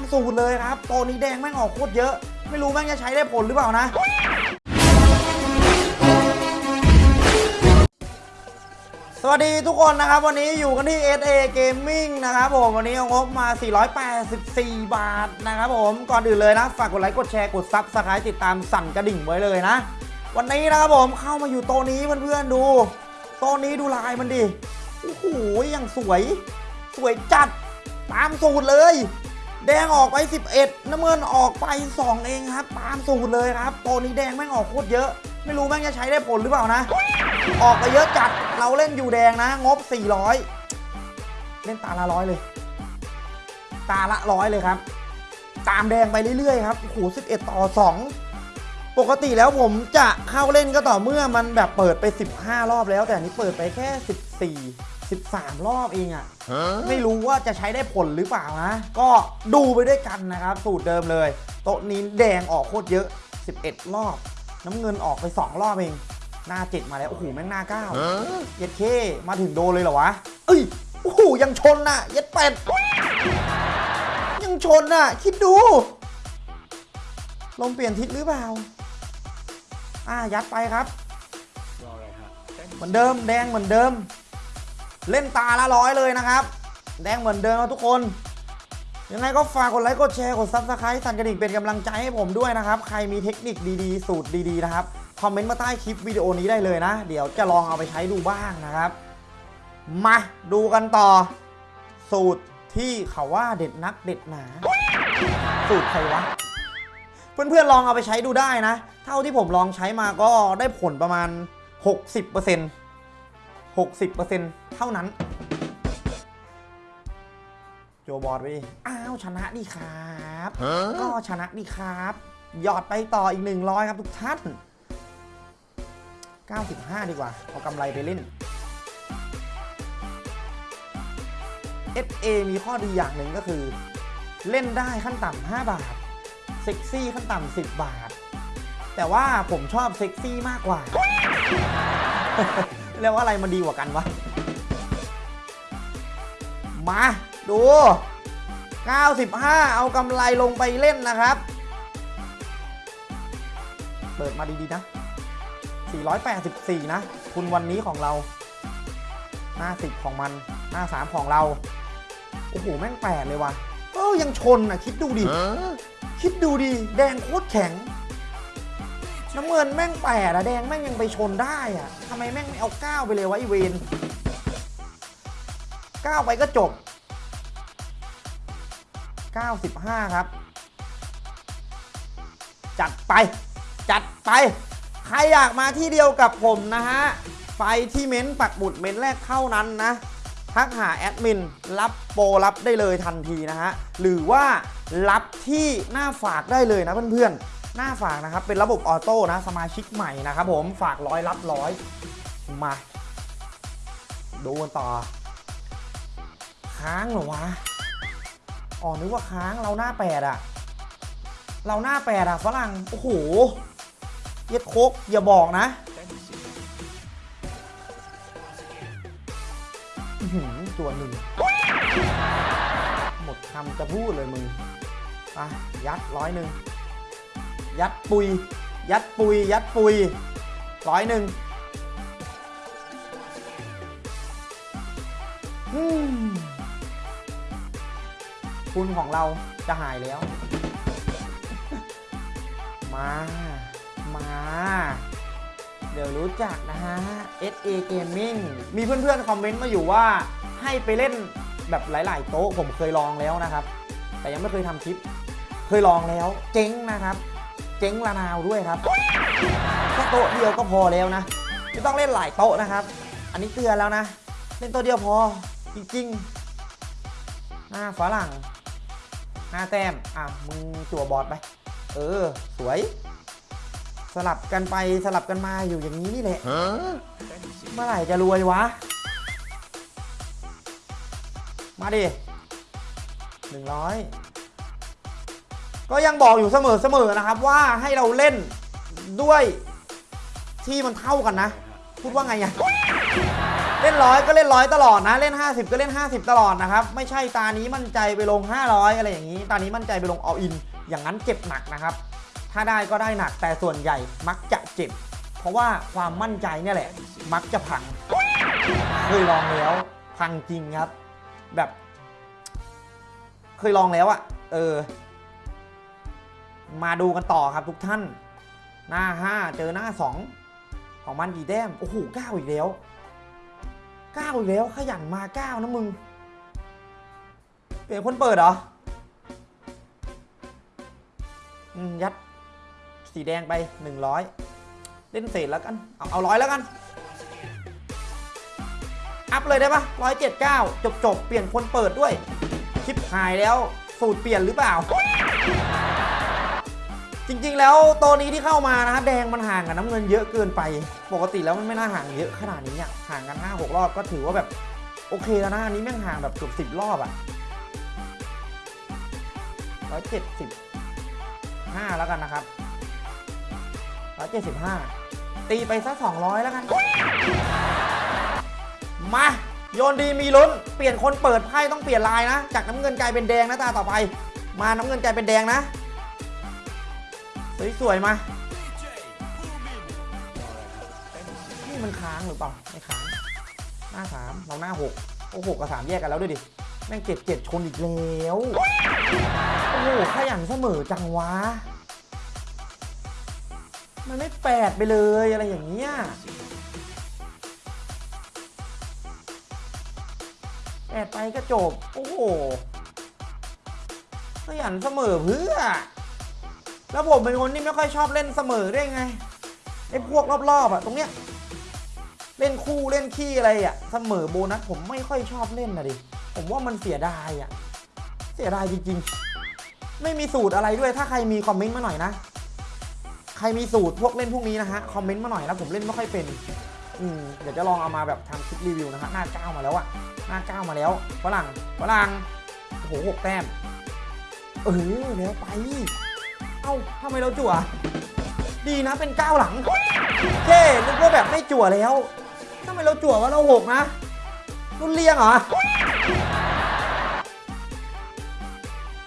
ามสูตรเลยครับตัวนี้แดงแม่งออกโคตรเยอะ ไม่รู้แม่งจะใช้ได้ผลหรือเปล่านะสวัสดีทุกคนนะครับ วันนี้อยู่กันที่ SA Gaming นะครับผมวันนี้เอางบมา 484 บาทนะครับผมก่อนอื่นเลยนะ ฝากกดไลค์กดแชร์กด subscribe ติดตามสั่นกระดิ่งไว้เลยนะ วันนี้นะครับผมเข้ามาอยู่โต๊ะนี้เพื่อนๆดู โต๊ะนี้ดูลายมันดิโอ้โหยังสวย สวยจัดตามสูตรเลย แดงออกไป 11 น้ำเงินออกไป 2 เองครับ ตามสูตรเลยครับตัวนี้แดงแม่งออกโคตรเยอะ ไม่รู้แม่งจะใช้ได้ผลหรือเปล่านะ ออกไปเยอะจัด เราเล่นอยู่แดงนะ งบ 400 เล่นตาละร้อยเลย ตาละร้อยเลยครับ ตามแดงไปเรื่อยๆครับโอ้โห11 ต่อ 2 ปกติแล้วผมจะเข้าเล่นก็ต่อเมื่อมันแบบเปิดไป 15 รอบแล้ว แต่อันนี้เปิดไปแค่ 14 13 รอบเองอะไม่รู้ว่าจะใช้ได้ผลหรือเปล่านะ ก็ดูไปด้วยกันนะครับ สูตรเดิมเลย โต๊ะนี้แดงออกโคตรเยอะ 11 รอบ น้ำเงินออกไป 2 รอบเอง หน้า7มาแล้ว โอ้โห แม่งหน้า9เย็ดเค มาถึงโดนเลยเหรอวะ เอ้ย โอ้โห ยังชนน่ะ เย็ดเป็ดยังชนน่ะ คิดดู ลมเปลี่ยนทิศหรือเปล่า อ่ายัดไปครับเหมือนเดิมแดงเหมือนเดิม เล่นตาละร้อยเลยนะครับ แดงเหมือนเดิมนะทุกคน ยังไงก็ฝากกดไลค์กดแชร์กด subscribe สั่นกระดิ่งเป็นกำลังใจให้ผมด้วยนะครับ ใครมีเทคนิคดีๆ สูตรดีๆนะครับคอมเมนต์มาใต้คลิปวิดีโอนี้ได้เลยนะ เดี๋ยวจะลองเอาไปใช้ดูบ้างนะครับ มาดูกันต่อ สูตรที่เขาว่าเด็ดนักเด็ดหนา สูตรใครวะ เพื่อนๆลองเอาไปใช้ดูได้นะ เท่าที่ผมลองใช้มาก็ได้ผลประมาณ 60% 60%เท่านั้น โจบอดไปดิอ้าวชนะดีครับ ก็ชนะดีครับ หยอดไปต่ออีก 100 ครับทุกท่าน 95 ดีกว่า เอากำไรไปเล่น SA มีข้อดีอย่างหนึ่งก็คือ เล่นได้ขั้นต่ำ5บาท เซ็กซี่ขั้นต่ำ10 บาท แต่ว่าผมชอบเซ็กซี่มากกว่า แล้วอะไรมันดีกว่ากันวะ มา ดู 95 เอากำไรลงไปเล่นนะครับ เปิดมาดีๆนะ 484 นะ คุณวันนี้ของเรา หน้า10ของมันหน้า3ของเรา โอ้โห แม่งแปดเลยว่ะ เออยังชนอะ คิดดูดิ คิดดูดิ แดงโคตรแข็ง น้ำเงินแม่งแปดอะแดงแม่งยังไปชนได้อะทำไมแม่งไม่เอาก้าไปเลยวะไอเวนก้าไปก็จบ 95 ครับ จัดไป จัดไป ใครอยากมาที่เดียวกับผมนะฮะ ไปที่เม้นต์ปักหมุดเม้นต์แรกเท่านั้นนะทักหาแอดมินรับโปรรับได้เลยทันทีนะฮะ หรือว่ารับที่หน้าฝากได้เลยนะเพื่อนๆ หน้าฝากนะครับ เป็นระบบออโต้นะ สมาชิกใหม่นะครับผมฝากร้อยรับร้อยมา ดูกันต่อ ค้างเหรอวะอ๋อนึกว่าค้างเราหน้าแปดอะเราหน้าแปดอะฝรั่ง โอ้โห เย็ดโคกอย่าบอกนะหือตัวหนึ่งหมดคำจะพูดเลยมึงอะยัดร้อยหนึ่ง ยัดปุย ยัดปุย ยัดปุยร้อยหนึ่งอืมทุนของเราจะหายแล้ว มา มา เดี๋ยวรู้จักนะฮะ SA Gaming มีเพื่อนๆ คอมเมนต์มาอยู่ว่าให้ไปเล่นแบบหลาย ๆ โต๊ะผมเคยลองแล้วนะครับ แต่ยังไม่เคยทำคลิป เคยลองแล้ว เจ๊งนะครับ เจ๊งละนาวด้วยครับแค่โต๊ะเดียวก็พอแล้วนะไม่ต้องเล่นหลายโต๊ะนะครับ อันนี้เตือนแล้วนะ เล่นโต๊ะเดียวพอจริงๆหน้าฝรั่งหน้าแต้มอะมึงจั่วบอร์ดไป เออ สวย สลับกันไปสลับกันมาอยู่อย่างนี้นี่แหละเมื่อไหร่จะรวยวะ มาดิหนึ่งร้อย ก็ยังบอกอยู่เสมอๆนะครับว่าให้เราเล่นด้วยที่มันเท่ากันนะ พูดว่าไงอะเล่นร้อยก็เล่นร้อยตลอดนะ เล่น 50 ก็เล่น 50 ตลอดนะครับ ไม่ใช่ตานี้มั่นใจไปลง 500 อะไรอย่างนี้ ตานี้มั่นใจไปลงอ l อิน อย่างนั้นเจ็บหนักนะครับ ถ้าได้ก็ได้หนักแต่ส่วนใหญ่มักจะเจ็บ เพราะว่าความมั่นใจเนี่ยแหละ มักจะพังเคยลองแล้ว พังจริงครับ แบบ เคยลองแล้วอะเออ มาดูกันต่อครับทุกท่าน หน้า 5 เจอหน้า 2 ของมันกี่แต้ม โอ้โหเก้าอีกแล้วเก้าอีกแล้วขยันมาเก้านะมึง เปลี่ยนคนเปิดเหรออืมยัดสีแดงไป 100 เล่นเศษแล้วกัน เอาเอาร้อยแล้วกัน อัพเลยได้ปะร้อยเจ็ดเก้าจบจบเปลี่ยนคนเปิดด้วย คลิปหายแล้ว สูตรเปลี่ยนหรือเปล่า จริงๆ แล้วตัวนี้ที่เข้ามานะฮะแดงมันห่างกับน้ำเงินเยอะเกินไป ปกติแล้วมันไม่น่าห่างเยอะขนาดนี้อะห่างกัน 5 6 รอบก็ถือว่าแบบโอเคแล้วนะอันนี้แม่งห่างแบบเกือบสิบรอบอะร้อยเจ็ดสิบห้าแล้วกันนะครับร้อยเจ็ดสิบห้าตีไปสักสองร้อยแล้วกัน มา โยนดีมีลุ้น เปลี่ยนคนเปิดไพ่ต้องเปลี่ยนลายนะ จากน้ำเงินกลายเป็นแดงนะตาต่อไป มาน้ำเงินกลายเป็นแดงนะ สวยมานี่มันค้างหรือเปล่า ไม่ค้าง หน้าสามเราหน้าหกโอ้หกกับสามแยกกันแล้วด้วยดิ แม่งเจ็ดเจ็ดชนอีกแล้ว โอ้โหขยันเสมอจังวะ มันไม่แปดไปเลยอะไรอย่างเงี้ยแปดไปก็จบ โอ้โหขยันเสมอเพื่อ แล้วผมเป็นคนที่ไม่ค่อยชอบเล่นเสมอได้ไงไอ้พวกรอบๆอะตรงเนี้ยเล่นคู่เล่นขี้อะไรอะเสมอโบนัสผมไม่ค่อยชอบเล่นนะดิผมว่ามันเสียดายอะเสียดายจริงๆ ไม่มีสูตรอะไรด้วยถ้าใครมีคอมเมนต์มาหน่อยนะ ใครมีสูตรพวกเล่นพวกนี้นะฮะคอมเมนต์มาหน่อยนะผมเล่นไม่ค่อยเป็นอืมเดี๋ยวจะลองเอามาแบบทำคลิปรีวิวนะฮะหน้าเก้ามาแล้วอะหน้าเก้ามาแล้วฝรั่งฝรั่งโอ้โหหกแต้มเออแล้วไป อ้าทำไมเราจั่ว ดีนะเป็นก้าวหลังเท่นึกว่าแบบไม่จั่วแล้วทำไมเราจั่วว่าเราหกนะรุ่นเลียงเหรอ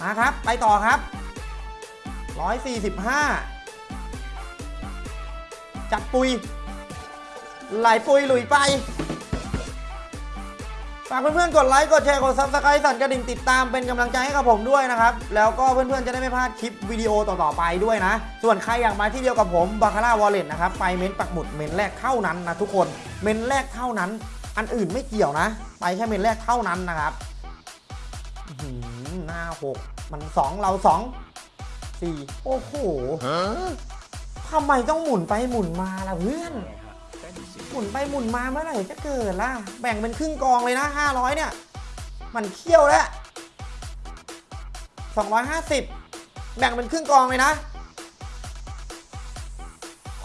มาครับ ไปต่อครับ 145 จับปุย ไหลปุยหลุยไป ฝากเพื่อนๆ กดไลค์ กดแชร์ กด subscribe สั่นกระดิ่งติดตามเป็นกำลังใจให้กับผมด้วยนะครับ แล้วก็เพื่อนๆ จะได้ไม่พลาดคลิปวิดีโอต่อๆ ไปด้วยนะ ส่วนใครอยากมาที่เดียวกับผมบาคาร่า wallet นะครับ ไปเม้นปักหมุดเม้นแรกเท่านั้นนะทุกคน เม้นแรกเท่านั้น อันอื่นไม่เกี่ยวนะ ไปแค่เม้นแรกเท่านั้นนะครับอื้อหือหน้าหกมันสองเราสองสี่โอ้โหทำไมต้องหมุนไปหมุนมาล่ะเพื่อนห มุนไปหมุนมาเมื่อไหร่จะเกิดล่ะ แบ่งเป็นครึ่งกองเลยนะ 500 เนี่ย มันเคี่ยวแล้ว 250 แบ่งเป็นครึ่งกองเลยนะ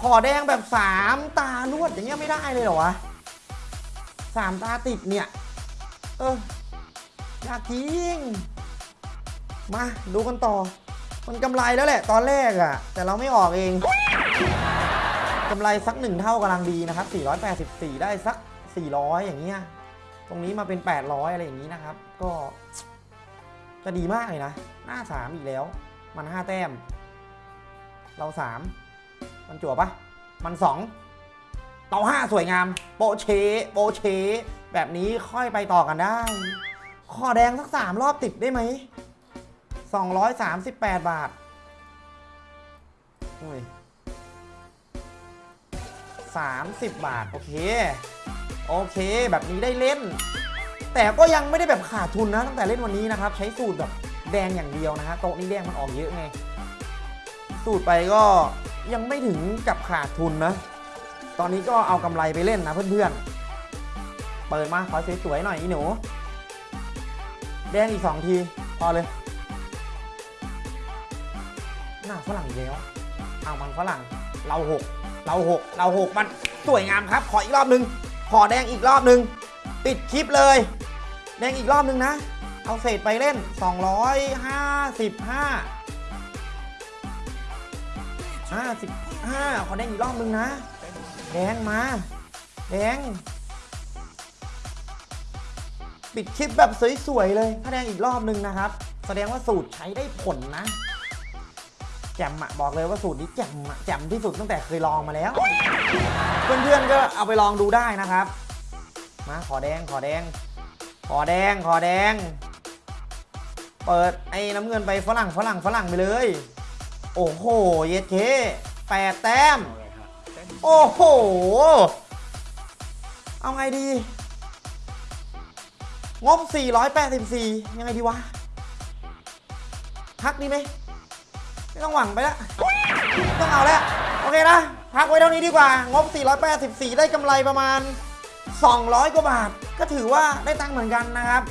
ขอแดงแบบ 3 ตารวดอย่างเงี้ยไม่ได้เลยเหรอวะสามตาติดเนี่ย เอออยากจริง มาดูกันต่อ มันกำไรแล้วแหละ ตอนแรกอะแต่เราไม่ออกเอง กำไรสักหนึ่งเท่ากำลังดีนะครับ484 ได้สัก 400 อย่างเงี้ยตรงนี้มาเป็น 800 อะไรอย่างนี้นะครับ ก็จะดีมากเลยนะ หน้า 3 อีกแล้ว มัน 5 แต้ม เรา 3 มันจั่วปะมัน 2เตา5 สวยงาม โปเช โปเช แบบนี้ค่อยไปต่อกันได้ ขอแดงสัก 3 รอบติดได้ไหม 238 บาทอุ้ย 30 บาท โอเค โอเค แบบนี้ได้เล่น แต่ก็ยังไม่ได้แบบขาดทุนนะ ตั้งแต่เล่นวันนี้นะครับ ใช้สูตรแบบแดงอย่างเดียวนะฮะโต๊ะนี้แดงมันออกเยอะไง สูตรไปก็ยังไม่ถึงกับขาดทุนนะ ตอนนี้ก็เอากำไรไปเล่นนะเพื่อนๆ เปิดมาขอสวยๆหน่อยอีหนู แดงอีก 2 ที พอเลย หน้าฝรั่งแล้วเอามันฝรั่งเราหก เราหกเราหกมันสวยงามครับ ขออีกรอบหนึ่งขอแดงอีกรอบหนึ่งปิดคลิปเลย แดงอีกรอบหนึ่งนะ เอาเศษไปเล่น 255 55 ขอแดงอีกรอบหนึ่งนะ แดงมา แดง ปิดคลิปแบบสวยๆเลยพระแดงอีกรอบนึงนะครับ แสดงว่าสูตรใช้ได้ผลนะ แจ่มอะบอกเลยว่าสูตรนี้แจ่มอะแจ่มที่สุดตั้งแต่เคยลองมาแล้ว เพื่อนๆก็เอาไปลองดูได้นะครับ มาขอแดงขอแดง ขอแดงขอแดง เปิดไอ้น้ำเงินไปฝรั่งฝรั่งฝรั่งไปเลย โอ้โหเย็ดเคแปดแต้ม โอ้โห เอาไงดี งบ 484 ยังไงดีวะพักดีไหม ไม่ต้องหวังไปแล้วต้องเอาแล้ว โอเคนะ พักไว้เท่านี้ดีกว่า งบ 484 ได้กำไรประมาณ 200 กว่าบาท ก็ถือว่าได้ตังค์เหมือนกันนะครับ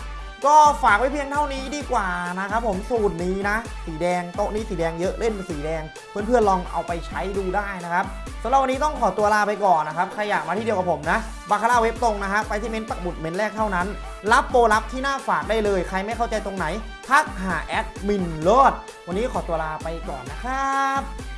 ก็ฝากไว้เพียงเท่านี้ดีกว่านะครับผมสูตรนี้นะ สีแดงโต๊ะนี้สีแดงเยอะเล่นเป็นสีแดง เพื่อนๆลองเอาไปใช้ดูได้นะครับสำหรับวันนี้ต้องขอตัวลาไปก่อนนะครับใครอยากมาที่เดียวกับผมนะบาคาร่าเว็บตรงนะฮะไปที่เม้นต์ปักบุดเม้นต์แรกเท่านั้น รับโปรลับที่หน้าฝากได้เลย ใครไม่เข้าใจตรงไหน ทักหาแอดมินโลดวันนี้ขอตัวลาไปก่อนนะครับ